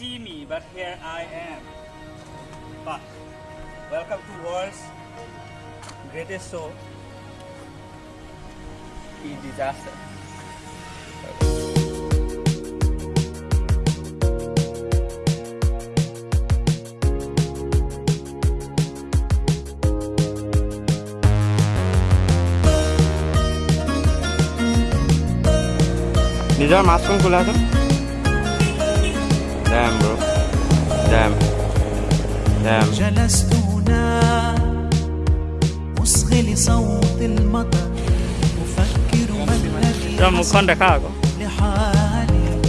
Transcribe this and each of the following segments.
see me, but here I am. But welcome to world's greatest show, E Disaster. নিজৰ মাছখন খোলাচোন دام برو دام دام جلست هنا أصغي لصوت المطر. أفكر ما الذي لحالي.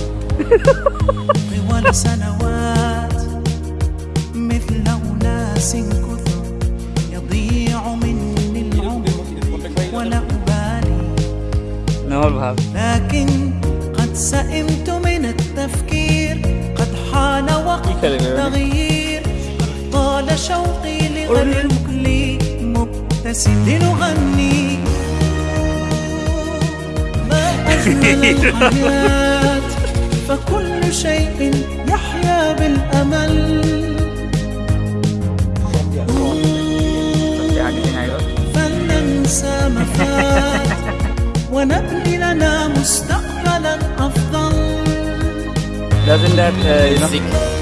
طوال سنوات. مثل أناس كثر يضيع مني العمر ولا أبالي. لكن قد سئمت قد طال شوقي لغيرك لي مبتسم. لنغني. ما أجمل الحياة فكل شيء يحيا بالأمل. فلننسى ما فات ونبني لنا مستقبلا أفضل. Doesn't that, uh, you know?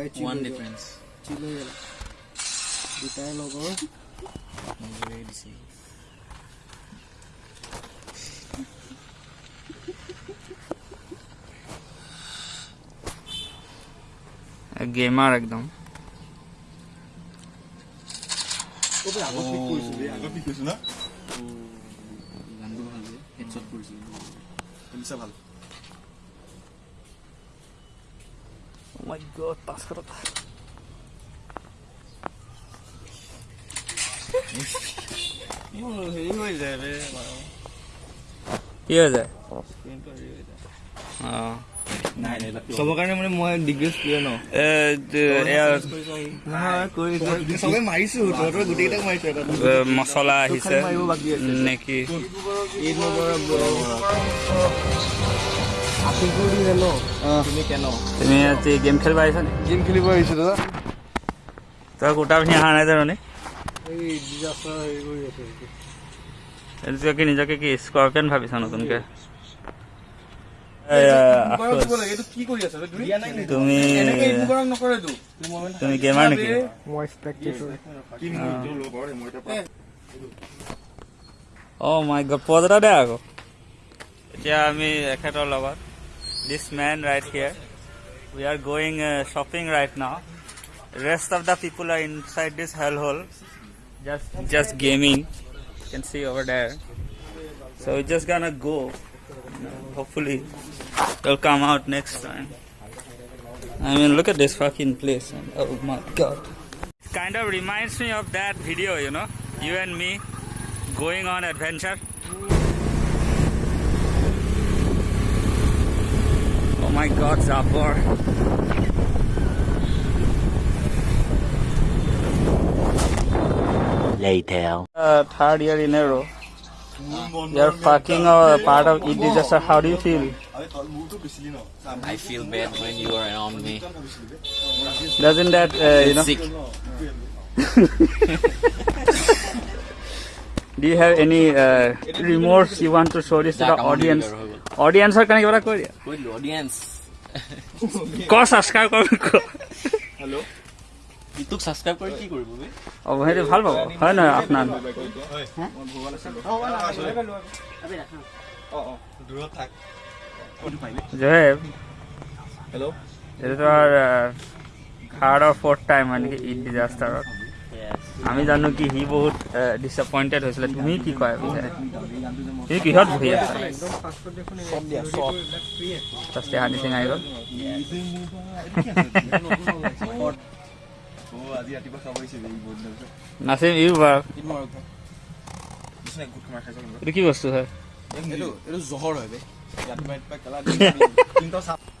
দুটাই চিল one হৈ গ'ল। Difference চিল হৈ গ'ল দুটাই লগৰ দিছে গেমাৰ একদম গানটো ভাল যে হেডশ্বট কৰিছিলোঁ ভাল my god, পাঁচশ টকা হেৰি হৈ যায় বে কি হৈ যায় অঁ চবৰ কাৰণে মানে মই ডিগ্ৰেছ প্লেয়াৰ ন মচলা আহিছে। নেকি? তুমি কেন তুমি আজি গেম খেলিব আহিছা নি? গেম খেলিব আহিছোঁ দাদা। তই পিন্ধি অহা নাই জানো এই ডিজাষ্টাৰ হেৰি কৰি আছে এইটো। কি নিজকে কি স্কৰ্পিয়ন ভাবিছা নতুনকে? এইটো কি কৰি আছা তুমি তুমি এনেকে ঈদ মোবাৰক নকৰেতো তুমি গেমাৰ নেকি? মই spectator oh my God pause এটা দে আকৌ। এতিয়া আমি এখেতৰ লগত। this man right here. We are going uh, shopping right now. Rest of the people are inside this hellhole, just just gaming. You can see over there. So we're just gonna go. Hopefully, they'll come out next time. I mean, look at this fucking place. Oh my god. It kind of reminds me of that video, you know, you and me going on adventure. my god, Zapor. Later. Uh, third year in a row. You're fucking a part of it disaster. How do you feel? I feel bad when you are on me. Doesn't that, uh, you know? Sick. do you have any uh, remorse you want to show this to the audience? Audience or can you audience? ক subscribe কৰ ক। তোক subscribe কৰি কি কৰিব বে? অ সেইটো ভাল পাব। হয় নহয় আপোনাৰ? দূৰত থাক। জয়েব হেল্ল' এইটো তোমাৰ থাৰ্ড আৰু ফ'ৰ্থ টাইম হয় নেকি? ঈদ ডিজাষ্টাৰত Yes. আমি জানো কি সি বহুত ডিসএপইণ্টেড হৈছিলে। তুমি কি কয় পিছে? তুমি কিহত বহি আছা? ফাৰ্ষ্টে হানি সিং আহি গ'ল নাচিম ইউ বাৰু। এইটো কি বস্তু হয়? এইটো জহৰ হয়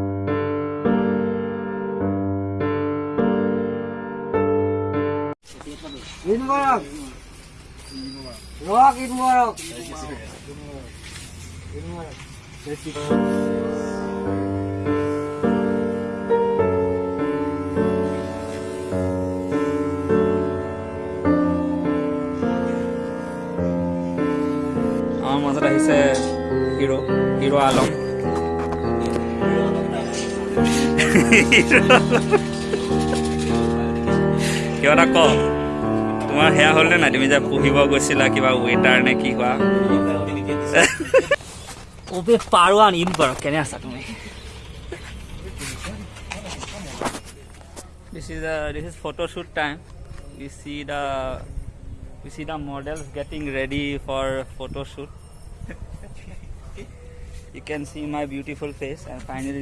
মুখখন চা মুখখন চা ঈদ মুবাৰক ৰক ঈদ মুবাৰক আমাৰ মাজত আহিছে হিৰো হিৰো আলম কিবা এটা ক তোমাৰ সেয়া হ'লনে নাই? তুমি যে পুহিব গৈছিলা কিবা ৱেটাৰ নে কি হোৱা? অবে কেনে আছা তুমি? This is this is time you you see the models getting ready for photoshoot you can see my beautiful face and finally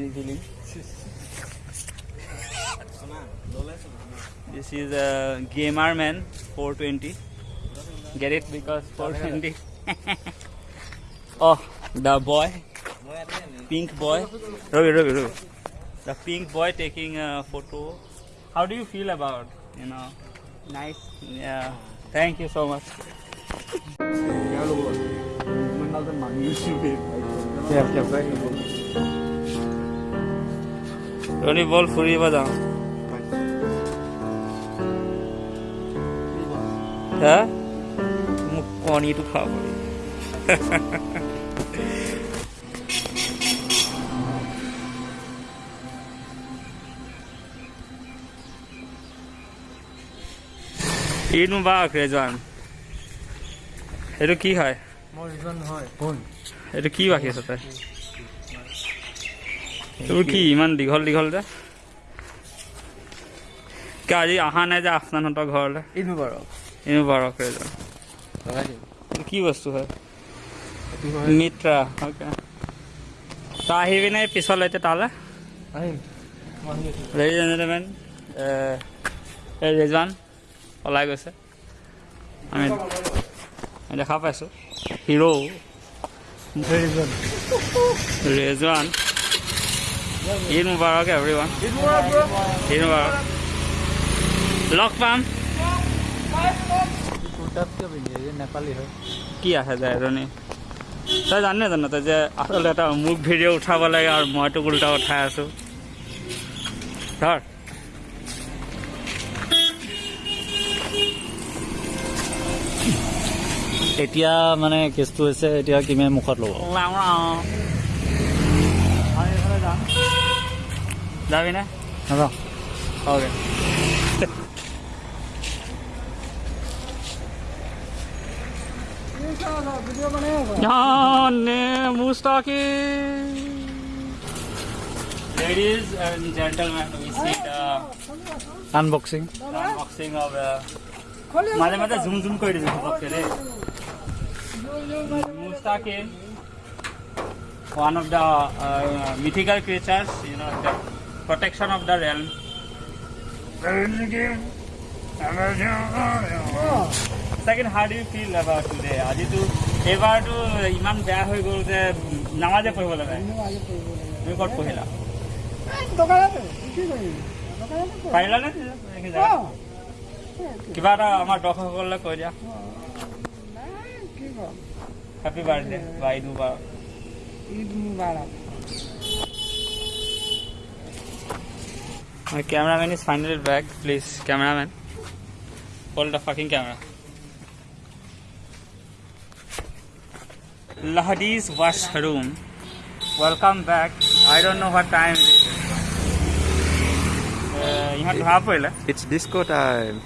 this is a gamer man 420. Get it because 420. oh, the boy, pink boy. Ravi, Ravi, Ravi. The pink boy taking a photo. How do you feel about you know? Nice. Yeah. Thank you so much. ৰণী বল ফুৰিব যাওঁ হা? মোক কণীটো খাব। ঈদ মুবাৰক ৰেজৱান এইটো কি হয়? ৰিজন এইটো কি বাকী আছে তই? এইবোৰ কি ইমান দীঘল দীঘল যে? কি আজি অহা নাই যে আফনানহঁতৰ ঘৰলৈ। ঈদ মুবাৰক ঈদ মুবাৰক ৰেজৱান এইটো কি বস্তু হয়? মিত্ৰা অ'কে। তই আহিবি নে পিছলৈ এতিয়া তালৈ? আহিম। লেডিজ এণ্ড জেণ্টলমেন এই ৰেজৱান ওলাই গৈছে। আমি দেখা পাইছোঁ। Hero Rezwan. Eid Mubarak every one Eid Mubarak. লগ পাম কুৰ্তাত কিয় পিন্ধি আহিছে নেপালী হয় কি আহে যে এজনী? তই জানে জানো তই যে আচলতে এটা মোক ভিডিঅ' উঠাব লাগে আৰু মইতো উল্টা উঠাই আছোঁ। ধৰ। এতিয়া মানে কেছটো হৈছে এতিয়া কিমে মুখত ল'ব? আমি এইফালে যাম। যাবি নে? অ'কে। ने मुस्ताकी Ladies and gentlemen, we see the unboxing. The unboxing of the. Male Male zoom zoom कोई नहीं पकड़ ले. Mustaki, one of the uh, mythical creatures, you know, the protection of the realm. Second how do feel about today আজিতো এবাৰতো ইমান বেয়া হৈ গ'ল যে নামাজে পঢ়িব লাগে তুমি ক'ত পঢ়িলা? পাৰিলা নে কিবা এটা আমাৰ দৰ্শকসকললৈ কৈ দিয়া। হেপী বাৰ্থডে বা Eid Mubarak. Cameraman is finally back please cameraman hold the fucking camera Lahadi's washroom. Welcome back. I don't know what time it is. Uh, you have to have. It's disco time.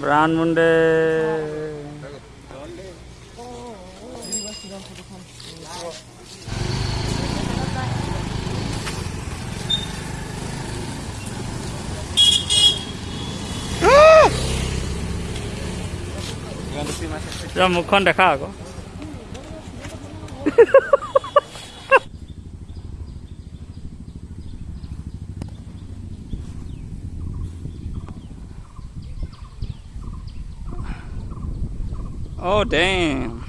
Brand Monday. água. Já me conta cá agora. Oh, damn.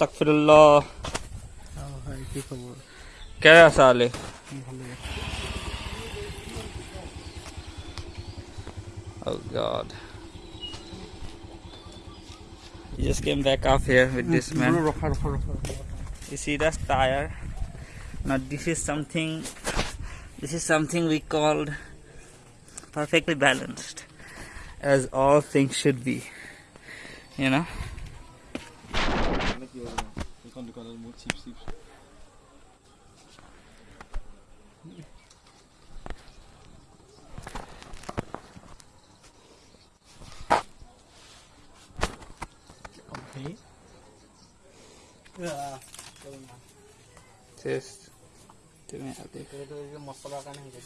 Astaghfirullah. কি খবৰ কেনে আছা আলি Oh god. You just came back up here with this man. ৰখা ৰখা ৰখা You see that tire? Now this is something this is something we called perfectly balanced. As all things should be. You know? এইখন দোকানত মোৰ চিপ চিপ Just তুমি আদি মছলাৰ কাৰণে হৈছে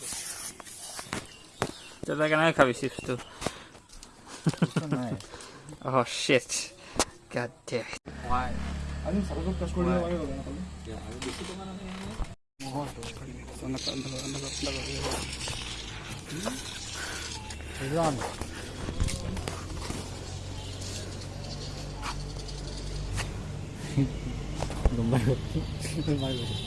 তেতিয়াহ'লে কেনেকৈ খাবি চিপছটো Oh shit. God damn it. আমি চালকক টাচ কৰি দিব পাৰিব জন গম পাই গ'ল